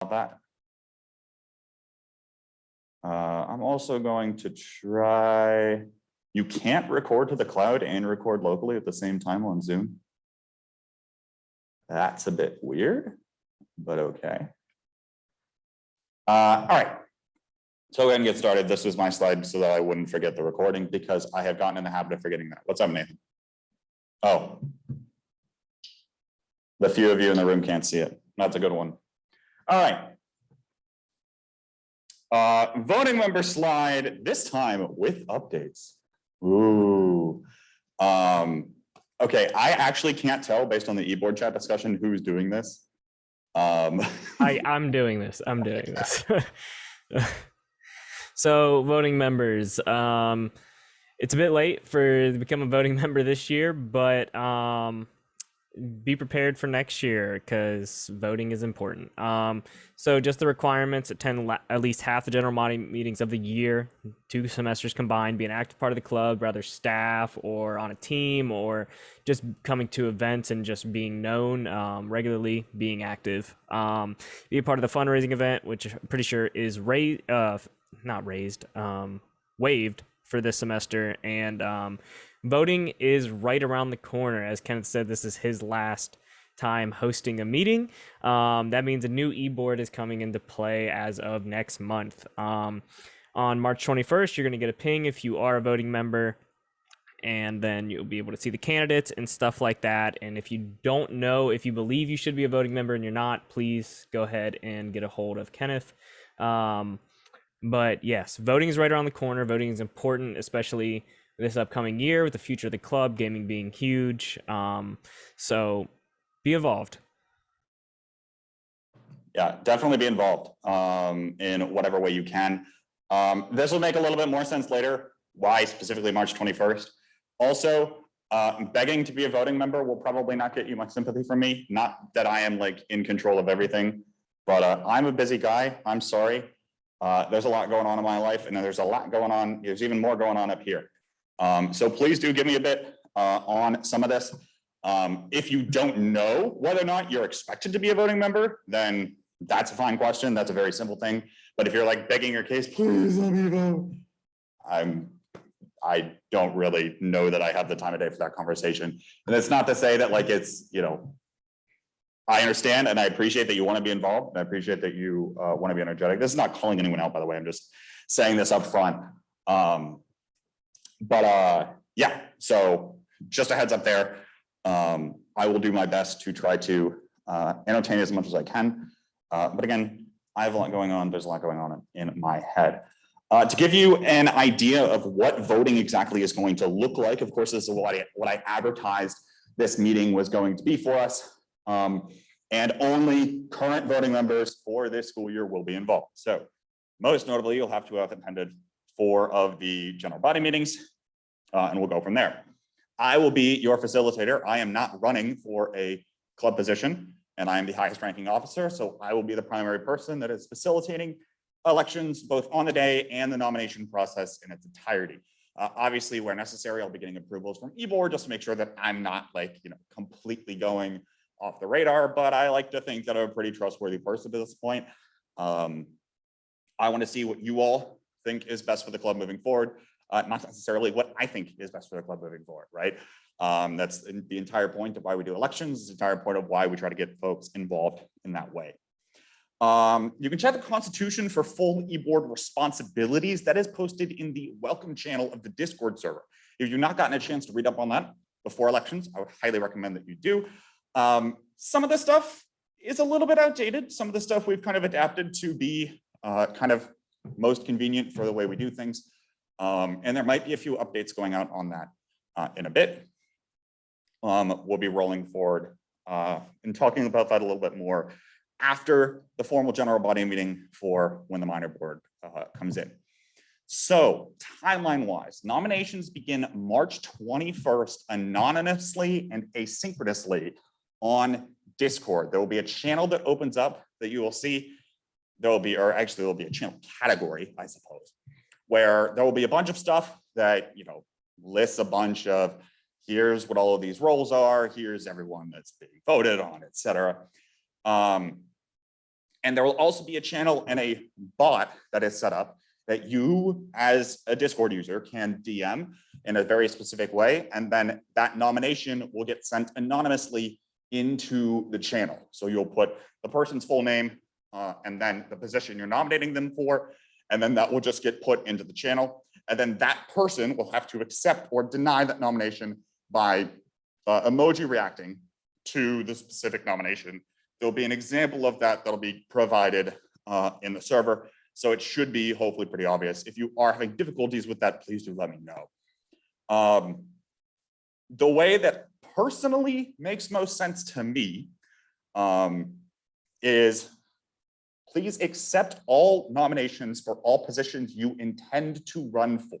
that. Uh, I'm also going to try, you can't record to the cloud and record locally at the same time on Zoom. That's a bit weird, but okay. Uh, all right. So we're gonna get started. This was my slide so that I wouldn't forget the recording because I have gotten in the habit of forgetting that. What's up, Nathan? Oh. The few of you in the room can't see it. That's a good one. All right. Uh, voting member slide, this time with updates. Ooh. Um, okay, I actually can't tell based on the e-board chat discussion who's doing this. Um, I, I'm doing this. I'm doing this. so voting members, um, it's a bit late for to become a voting member this year, but um, be prepared for next year because voting is important. Um, so just the requirements: attend la- at least half the general body meetings of the year, two semesters combined, be an active part of the club, whether staff or on a team, or just coming to events and just being known um, regularly, being active. Um, be a part of the fundraising event, which I'm pretty sure is raised, uh, not raised, um, waived for this semester, and um, voting is right around the corner. As Kenneth said, this is his last time hosting a meeting. Um, that means a new e-board is coming into play as of next month. Um, on March 21st, you're going to get a ping if you are a voting member, and then you'll be able to see the candidates and stuff like that. And if you don't know, if you believe you should be a voting member and you're not, please go ahead and get a hold of Kenneth. Um, but yes, voting is right around the corner. Voting is important, especially this upcoming year with the future of the club, gaming being huge. Um, so be involved. Yeah, definitely be involved um, in whatever way you can. Um, this will make a little bit more sense later, why specifically March 21st. Also, uh, begging to be a voting member will probably not get you much sympathy from me. Not that I am like in control of everything, but uh, I'm a busy guy. I'm sorry. Uh, there's a lot going on in my life and there's a lot going on. There's even more going on up here. Um, so please do give me a bit uh, on some of this. Um, if you don't know whether or not you're expected to be a voting member, then that's a fine question. That's a very simple thing. But if you're like begging your case, please let me vote. I'm, I don't really know that I have the time of day for that conversation. And it's not to say that like it's, you know, I understand and I appreciate that you want to be involved. And I appreciate that you uh, want to be energetic. This is not calling anyone out, by the way. I'm just saying this up front. Um, but uh, yeah, so just a heads up there. Um, I will do my best to try to uh, entertain as much as I can. Uh, but again, I have a lot going on. There's a lot going on in, in my head. Uh, to give you an idea of what voting exactly is going to look like, of course, this is what I, what I advertised this meeting was going to be for us. Um, and only current voting members for this school year will be involved. So most notably, you'll have to have attended four of the general body meetings, uh, and we'll go from there. I will be your facilitator. I am not running for a club position, and I am the highest ranking officer, so I will be the primary person that is facilitating elections both on the day and the nomination process in its entirety. Uh, obviously, where necessary, I'll be getting approvals from eBoard just to make sure that I'm not like, you know, completely going off the radar, but I like to think that I'm a pretty trustworthy person at this point. Um, I want to see what you all think is best for the club moving forward, uh, not necessarily what I think is best for the club moving forward, right? Um, that's the entire point of why we do elections, the entire point of why we try to get folks involved in that way. Um, you can check the constitution for full e-board responsibilities that is posted in the welcome channel of the Discord server. If you've not gotten a chance to read up on that before elections, I would highly recommend that you do. Um, some of the stuff is a little bit outdated. Some of the stuff we've kind of adapted to be uh, kind of most convenient for the way we do things. Um, and there might be a few updates going out on that uh, in a bit. Um, we'll be rolling forward uh, and talking about that a little bit more after the formal general body meeting for when the minor board uh, comes in. So timeline wise, nominations begin March 21st anonymously and asynchronously on Discord. There will be a channel that opens up that you will see. There will be, or actually there will be a channel category, I suppose, where there will be a bunch of stuff that, you know, lists a bunch of here's what all of these roles are, here's everyone that's being voted on, et cetera. Um, And there will also be a channel and a bot that is set up that you as a Discord user can DM in a very specific way. And then that nomination will get sent anonymously into the channel. So you'll put the person's full name uh, and then the position you're nominating them for. And then that will just get put into the channel. And then that person will have to accept or deny that nomination by uh, emoji reacting to the specific nomination. There'll be an example of that that'll be provided uh, in the server. So it should be hopefully pretty obvious. If you are having difficulties with that, please do let me know. Um, the way that personally makes most sense to me um, is please accept all nominations for all positions you intend to run for.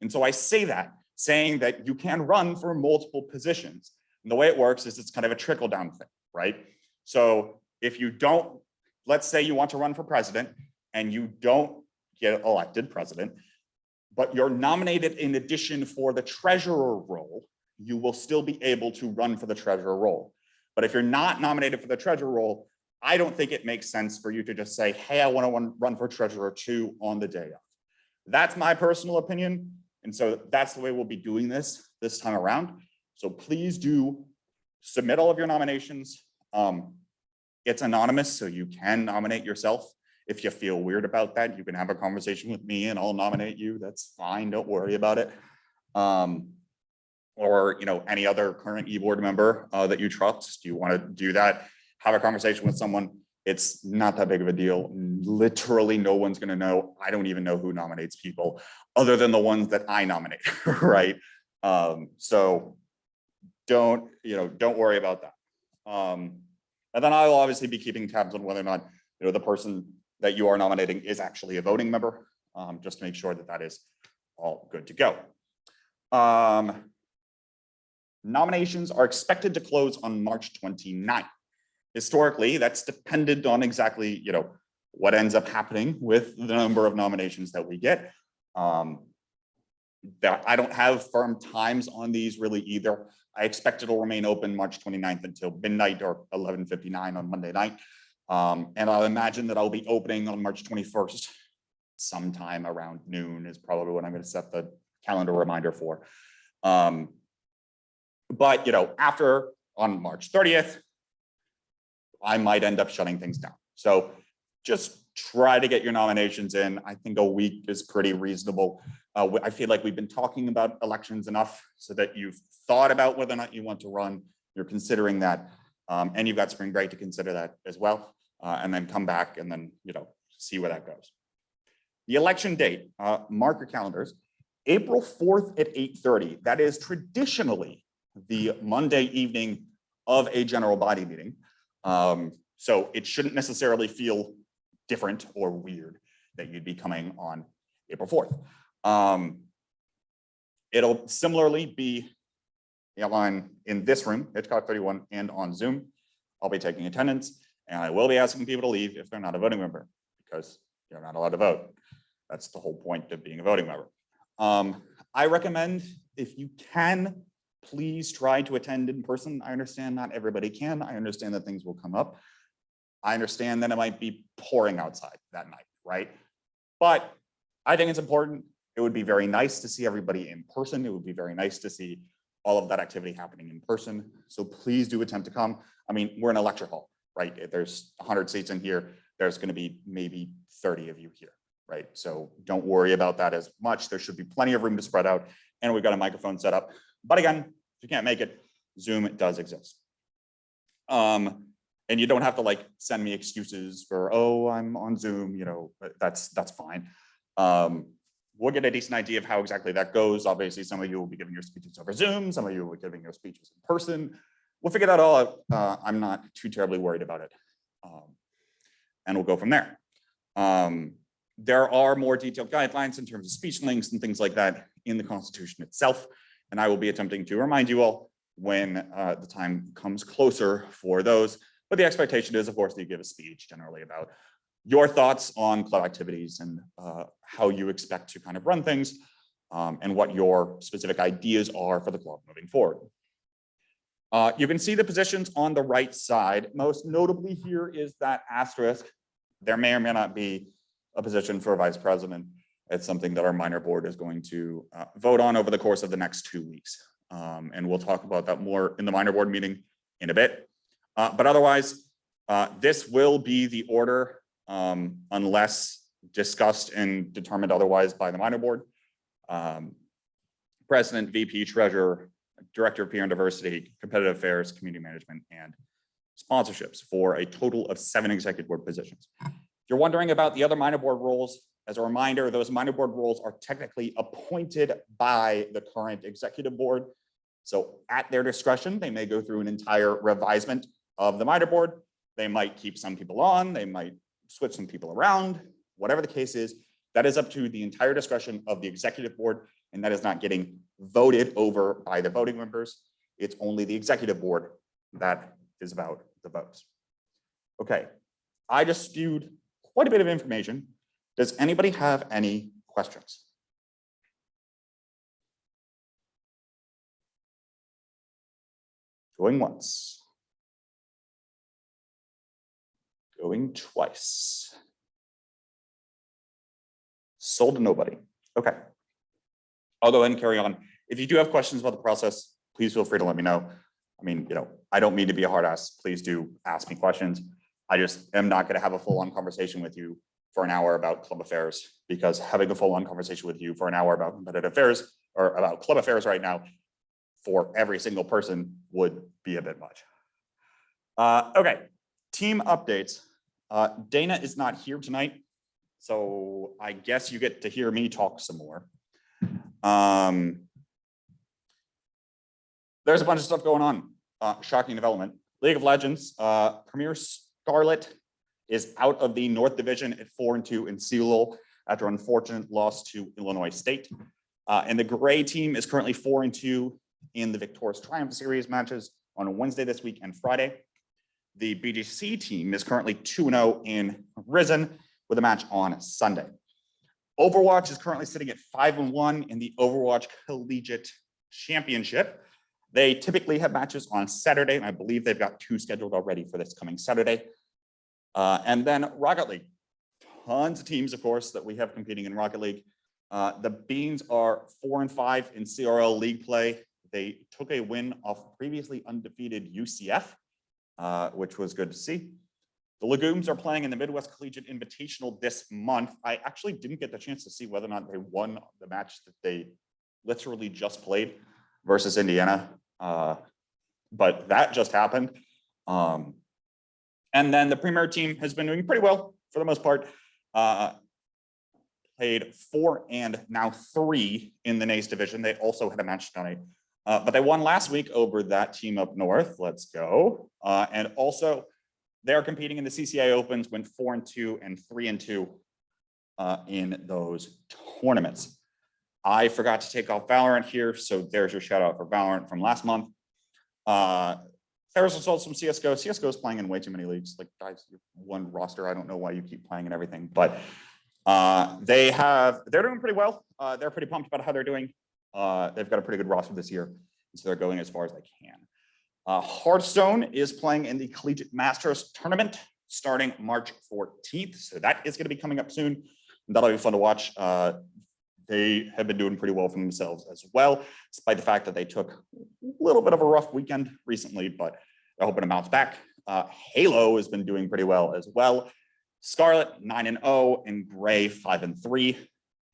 And so I say that saying that you can run for multiple positions. And the way it works is it's kind of a trickle down thing, right? So if you don't, let's say you want to run for president and you don't get elected president, but you're nominated in addition for the treasurer role, you will still be able to run for the treasurer role. But if you're not nominated for the treasurer role, I don't think it makes sense for you to just say, hey, I want to run for treasurer two on the day of. That's my personal opinion. And so that's the way we'll be doing this this time around. So please do submit all of your nominations. Um, it's anonymous, so you can nominate yourself. If you feel weird about that, you can have a conversation with me and I'll nominate you. That's fine. Don't worry about it. Um, or, you know, any other current e-board member uh, that you trust. Do You want to do that, have a conversation with someone. It's not that big of a deal. Literally, no one's going to know. I don't even know who nominates people other than the ones that I nominate, right? Um, so don't, you know, don't worry about that. Um, and then I'll obviously be keeping tabs on whether or not, you know, the person that you are nominating is actually a voting member, um, just to make sure that that is all good to go. Um, nominations are expected to close on March 29th. Historically, that's dependent on exactly, you know, what ends up happening with the number of nominations that we get. Um, that I don't have firm times on these really either. I expect it'll remain open March 29th until midnight or 11:59 on Monday night. Um, and I'll imagine that I'll be opening on March 21st. Sometime around noon is probably what I'm going to set the calendar reminder for. Um, but, you know, after on March 30th, I might end up shutting things down. So just try to get your nominations in. I think a week is pretty reasonable. Uh, I feel like we've been talking about elections enough so that you've thought about whether or not you want to run. You're considering that, um, and you've got spring break to consider that as well, uh, and then come back and then you know see where that goes. The election date, uh, mark your calendars, April 4th at 8:30. That is traditionally the Monday evening of a general body meeting. Um, so it shouldn't necessarily feel different or weird that you'd be coming on April 4th. Um, it'll similarly be on in this room, Hitchcock 31, and on Zoom. I'll be taking attendance, and I will be asking people to leave if they're not a voting member, because you're not allowed to vote. That's the whole point of being a voting member. Um, I recommend, if you can, please try to attend in person. I understand not everybody can. I understand that things will come up. I understand that it might be pouring outside that night, right? But I think it's important. It would be very nice to see everybody in person. It would be very nice to see all of that activity happening in person. So please do attempt to come. I mean, we're in a lecture hall, right? If There's 100 seats in here. There's going to be maybe 30 of you here, right? So don't worry about that as much. There should be plenty of room to spread out. And we've got a microphone set up. But again, if you can't make it, Zoom does exist. Um, and you don't have to like send me excuses for, oh, I'm on Zoom, you know, that's that's fine. Um, we'll get a decent idea of how exactly that goes. Obviously, some of you will be giving your speeches over Zoom, some of you will be giving your speeches in person. We'll figure that all out. Uh, I'm not too terribly worried about it. Um, and we'll go from there. Um, there are more detailed guidelines in terms of speech links and things like that in the Constitution itself. And I will be attempting to remind you all when uh, the time comes closer for those. But the expectation is, of course, that you give a speech generally about your thoughts on club activities and uh, how you expect to kind of run things um, and what your specific ideas are for the club moving forward. Uh, you can see the positions on the right side. Most notably here is that asterisk. There may or may not be a position for a vice president. It's something that our minor board is going to uh, vote on over the course of the next two weeks. Um, and we'll talk about that more in the minor board meeting in a bit. Uh, but otherwise, uh, this will be the order um, unless discussed and determined otherwise by the minor board. Um, President, VP, Treasurer, Director of Peer and Diversity, Competitive Affairs, Community Management, and sponsorships for a total of seven executive board positions. If you're wondering about the other minor board roles, as a reminder, those minor board roles are technically appointed by the current executive board. So at their discretion, they may go through an entire revisement of the minor board. They might keep some people on, they might switch some people around, whatever the case is, that is up to the entire discretion of the executive board, and that is not getting voted over by the voting members. It's only the executive board that is about the votes. Okay, I just spewed quite a bit of information. Does anybody have any questions? Going once. Going twice. Sold to nobody. Okay. I'll go ahead and carry on. If you do have questions about the process, please feel free to let me know. I mean, you know, I don't mean to be a hard ass. Please do ask me questions. I just am not going to have a full on conversation with you for an hour about club affairs because having a full on conversation with you for an hour about competitive affairs or about club affairs right now for every single person would be a bit much. Uh, okay, team updates. Uh, Dana is not here tonight, so I guess you get to hear me talk some more. Um, there's a bunch of stuff going on. Uh, shocking development. League of Legends, uh, Premier Scarlet is out of the North Division at four and two in Seoul after unfortunate loss to Illinois State. Uh, and the gray team is currently four and two in the Victorious Triumph Series matches on Wednesday this week and Friday. The BGC team is currently 2-0 in Risen with a match on Sunday. Overwatch is currently sitting at 5 and 1 in the Overwatch Collegiate Championship. They typically have matches on Saturday, and I believe they've got two scheduled already for this coming Saturday. Uh, and then Rocket League, tons of teams, of course, that we have competing in Rocket League. Uh, the Beans are four and five in CRL league play. They took a win off previously undefeated UCF, uh, which was good to see. The Legumes are playing in the Midwest Collegiate Invitational this month. I actually didn't get the chance to see whether or not they won the match that they literally just played versus Indiana. Uh, but that just happened. Um, and then the Premier team has been doing pretty well for the most part. Uh, played four and now three in the NACE division. They also had a match tonight. Uh, but they won last week over that team up north. Let's go. Uh, and also they're competing in the CCI Opens, went four and two and three and two uh, in those tournaments. I forgot to take off Valorant here, so there's your shout out for Valorant from last month. There's results from CSGO. CSGO is playing in way too many leagues. Like guys, one roster. I don't know why you keep playing and everything, but uh, they have they're doing pretty well. Uh, they're pretty pumped about how they're doing. Uh, they've got a pretty good roster this year, so they're going as far as they can. Uh, Hearthstone is playing in the Collegiate Masters tournament starting March 14th, so that is going to be coming up soon. That'll be fun to watch. Uh, they have been doing pretty well for themselves as well, despite the fact that they took a little bit of a rough weekend recently, but they're hoping to bounce back. Uh, Halo has been doing pretty well as well. Scarlet 9 and 0 and Gray 5 and 3.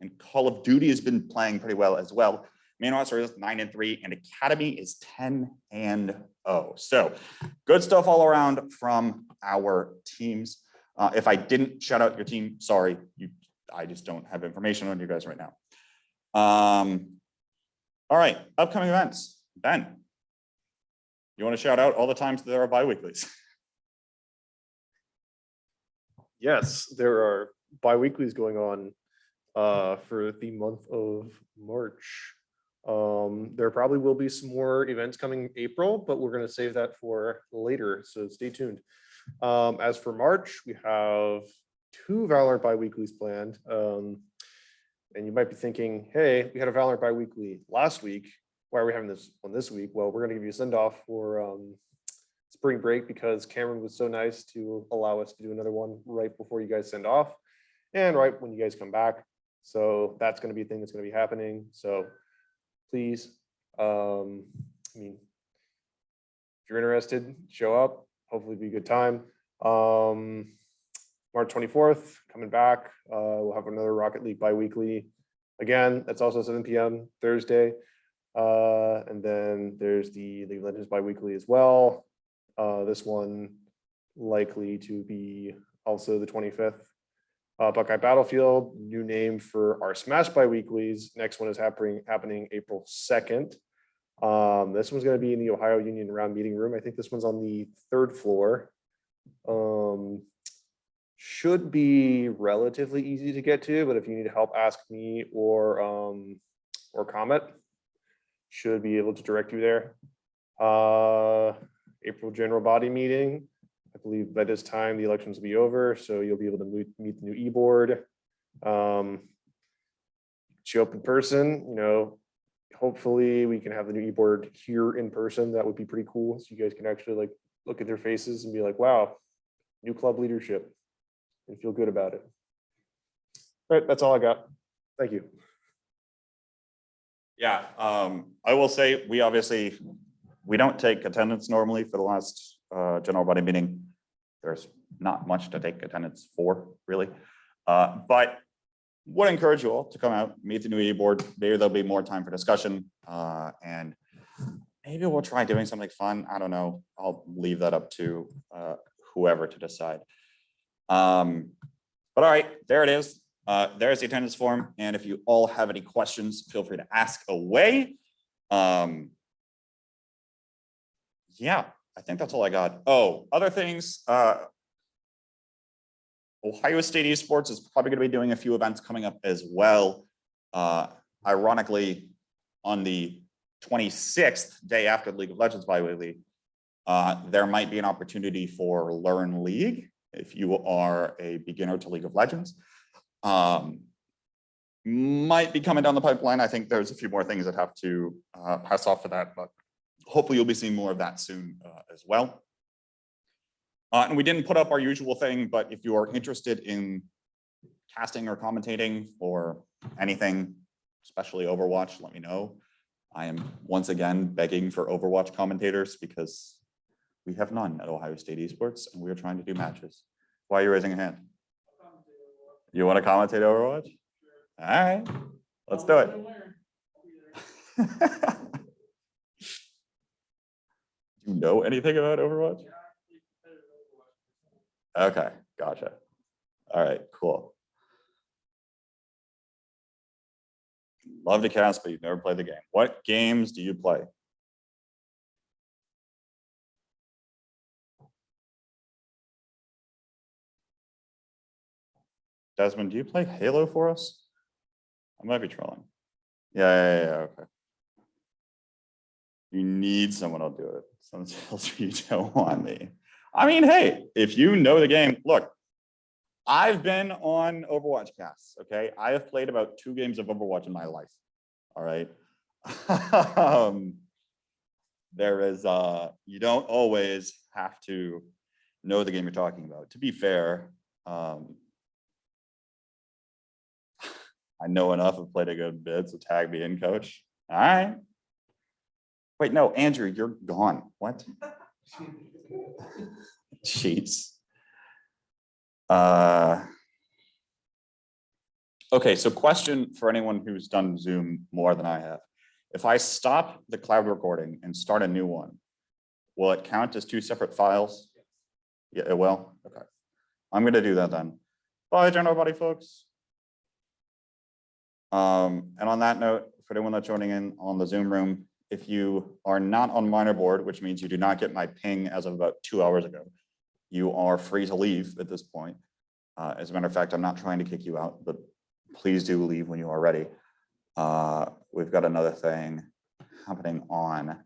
And Call of Duty has been playing pretty well as well. Main roster is 9 and 3 and Academy is 10 and 0. So good stuff all around from our teams. Uh, if I didn't shout out your team, sorry, you I just don't have information on you guys right now. Um, all right, upcoming events. Ben, you want to shout out all the times there are bi-weeklies? Yes, there are bi-weeklies going on uh, for the month of March. Um, there probably will be some more events coming April, but we're going to save that for later, so stay tuned. Um, as for March, we have two Valorant bi-weeklies planned. Um, and you might be thinking, hey, we had a Valorant bi-weekly last week. why are we having this one this week? Well, we're gonna give you a send off for um spring break because Cameron was so nice to allow us to do another one right before you guys send off and right when you guys come back. So that's gonna be a thing that's gonna be happening. So please, um, I mean, if you're interested, show up. Hopefully be a good time. Um, March twenty-fourth, coming back. Uh, we'll have another Rocket League bi-weekly. Again, that's also seven PM Thursday. Uh, and then there's the League of Legends bi-weekly as well. Uh, this one likely to be also the twenty-fifth. Uh, Buckeye Battlefield, new name for our Smash bi-weeklies. Next one is happening, happening April second. Um, this one's gonna be in the Ohio Union Round Meeting Room. I think this one's on the third floor. Um, should be relatively easy to get to, but if you need help, ask me or, um, or Comet. Should be able to direct you there. Uh, April general body meeting. I believe by this time, the elections will be over, so you'll be able to meet, the new e-board. Um, show up in person, you know, hopefully we can have the new e-board here in person. That would be pretty cool. So you guys can actually like look at their faces and be like, wow, new club leadership and feel good about it. All right, that's all I got. Thank you. Yeah, um, I will say, we obviously, we don't take attendance normally for the last, uh, general body meeting. There's not much to take attendance for, really. Uh, but would encourage you all to come out, meet the new e-board. Maybe there'll be more time for discussion, uh, and maybe we'll try doing something fun. I don't know. I'll leave that up to, uh, whoever to decide. Um, but all right, there it is. Uh, there's the attendance form, and if you all have any questions, feel free to ask away. Um. Yeah, I think that's all I got. Oh, other things, uh. Ohio State Esports is probably gonna be doing a few events coming up as well. Uh, ironically, on the twenty-sixth, day after League of Legends bi-weekly, uh, there might be an opportunity for Learn League if you are a beginner to League of Legends. Um, might be coming down the pipeline. I think there's a few more things that have to uh, pass off for that, but hopefully you'll be seeing more of that soon uh, as well. Uh, and we didn't put up our usual thing, but if you are interested in casting or commentating or anything, especially Overwatch, let me know. I am once again begging for Overwatch commentators because we have none at Ohio State Esports and we are trying to do matches. Why are you raising a hand? You want to commentate Overwatch? All right, let's do it. Do you know anything about Overwatch? Okay, gotcha. All right, cool. Love to cast, but you've never played the game. What games do you play? Desmond, do you play Halo for us? I might be trolling. Yeah, yeah, yeah, okay. You need someone to do it. Someone tells you you don't want me. I mean, hey, if you know the game, look. I've been on Overwatch casts, okay? I have played about two games of Overwatch in my life. All right. Um, There is, uh, you don't always have to know the game you're talking about. To be fair, um, I know enough, I've played a good bit, so tag me in, coach. All right. Wait, no, Andrew, you're gone. What? Jeez. Uh. Okay, so question for anyone who's done Zoom more than I have. If I stop the cloud recording and start a new one, will it count as two separate files? Yeah, it will. Okay. I'm gonna do that then. Bye, general body folks. Um, and on that note, for anyone that's joining in on the Zoom room, if you are not on minor board, which means you do not get my ping as of about two hours ago, you are free to leave at this point. Uh, as a matter of fact, I'm not trying to kick you out, but please do leave when you are ready. Uh, we've got another thing happening on